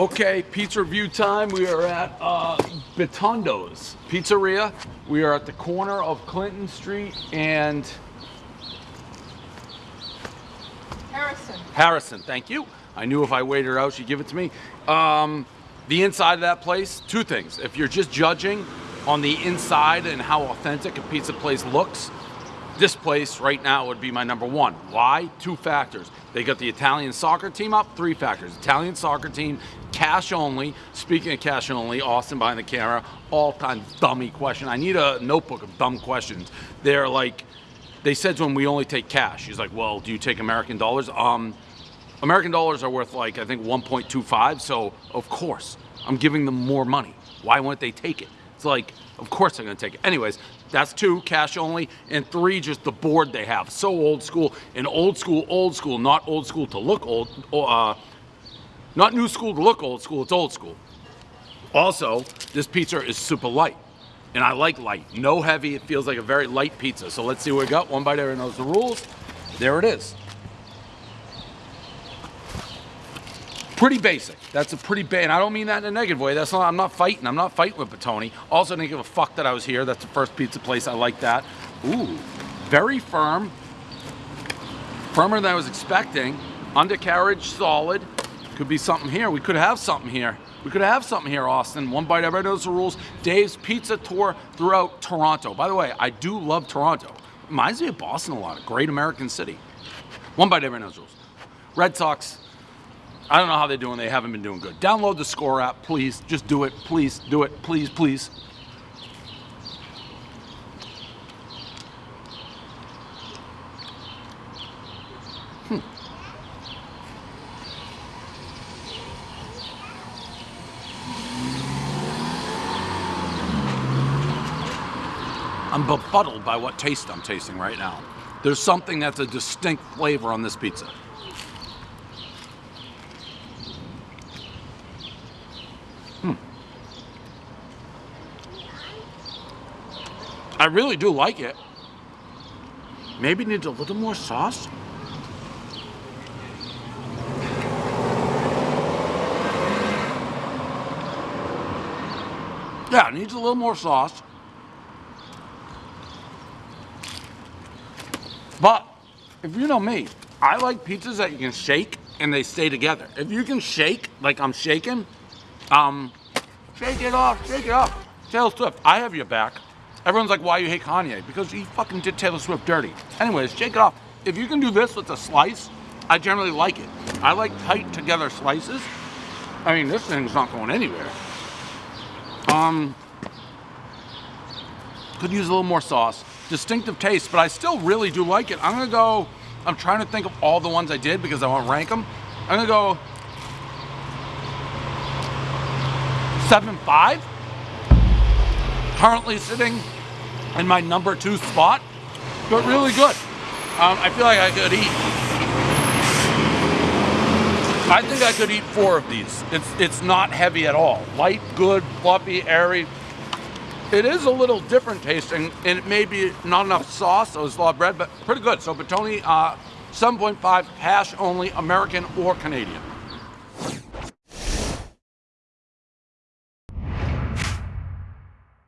Okay, pizza review time. We are at uh, Bitondo's Pizzeria. We are at the corner of Clinton Street and Harrison. Harrison. Thank you. I knew if I waited her out, she'd give it to me. Um, the inside of that place, two things. If you're just judging on the inside and how authentic a pizza place looks, this place right now would be my number one. Why? Two factors. They got the Italian soccer team up, three factors. Italian soccer team, cash only. Speaking of cash only, Austin behind the camera, all time dummy question. I need a notebook of dumb questions. They're like, they said to him, we only take cash. He's like, well, do you take American dollars? Um, American dollars are worth like, I think 1.25, so of course, I'm giving them more money. Why wouldn't they take it? It's like, of course I'm gonna take it. Anyways, that's two, cash only, and three, just the board they have. So old school, and old school, old school, not old school to look old, uh, not new school to look old school, it's old school. Also, this pizza is super light, and I like light. No heavy, it feels like a very light pizza. So let's see what we got. One bite, everyone knows the rules. There it is. Pretty basic. That's a pretty bad, and I don't mean that in a negative way. That's not, I'm not fighting. I'm not fighting with Batoni. Also didn't give a fuck that I was here. That's the first pizza place. I like that. Ooh, very firm. Firmer than I was expecting. Undercarriage, solid. Could be something here. We could have something here. We could have something here, Austin. One bite, everybody knows the rules. Dave's Pizza Tour throughout Toronto. By the way, I do love Toronto. Reminds me of Boston a lot. A great American city. One bite, everybody knows the rules. Red Sox, I don't know how they're doing. They haven't been doing good. Download the Score app, please. Just do it. Please do it. Please, please. Hmm. I'm befuddled by what taste I'm tasting right now. There's something that's a distinct flavor on this pizza. Hmm. I really do like it. Maybe needs a little more sauce. Yeah, it needs a little more sauce. But if you know me, I like pizzas that you can shake and they stay together. If you can shake like I'm shaking, um, shake it off, shake it off. Taylor Swift, I have your back. Everyone's like, why you hate Kanye? Because he fucking did Taylor Swift dirty. Anyways, shake it off. If you can do this with a slice, I generally like it. I like tight together slices. I mean, this thing's not going anywhere. Um, could use a little more sauce. Distinctive taste, but I still really do like it. I'm gonna go, I'm trying to think of all the ones I did because I want to rank them. I'm gonna go seven five currently sitting in my number two spot, but really good. Um, I feel like I could eat. I think I could eat four of these. It's it's not heavy at all. Light, good, fluffy, airy. It is a little different tasting, and it may be not enough sauce, so it's a lot of bread, but pretty good. So Batoni, uh, 7.5 hash only, American or Canadian.